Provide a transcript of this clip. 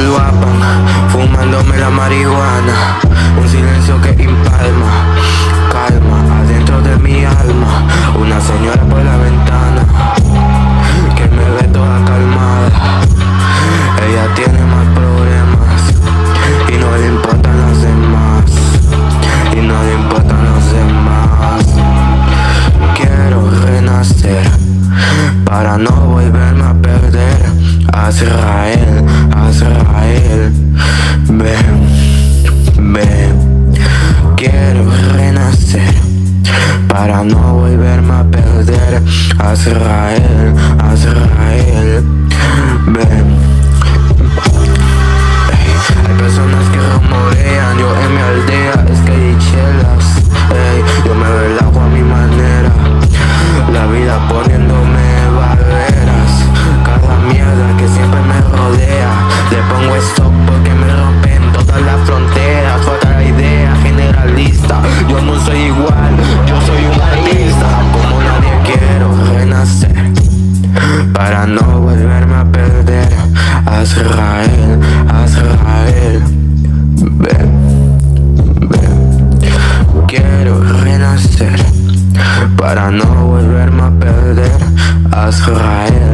guapan, fumándome la marihuana. Un silencio que impalma, calma adentro de mi alma. Una señora por la ventana, que me ve toda calmada. Ella tiene más problemas, y no le importan los demás. Y no le importan los demás. Quiero renacer, para no volverme a perder Azrael, Azrael, ven, ven Quiero renacer para no volverme a perder. Azrael, Azrael, ven Hay personas que rumorean, yo en mi aldea es que hay chelas. Yo me relajo a mi manera, la vida poniéndome pongo stop porque me rompen todas las fronteras Otra idea generalista, yo no soy igual, yo soy un artista Como nadie quiero renacer. Para no volverme a perder Azrael, Azrael Ven, ven Quiero renacer. Para no volverme a perder Azrael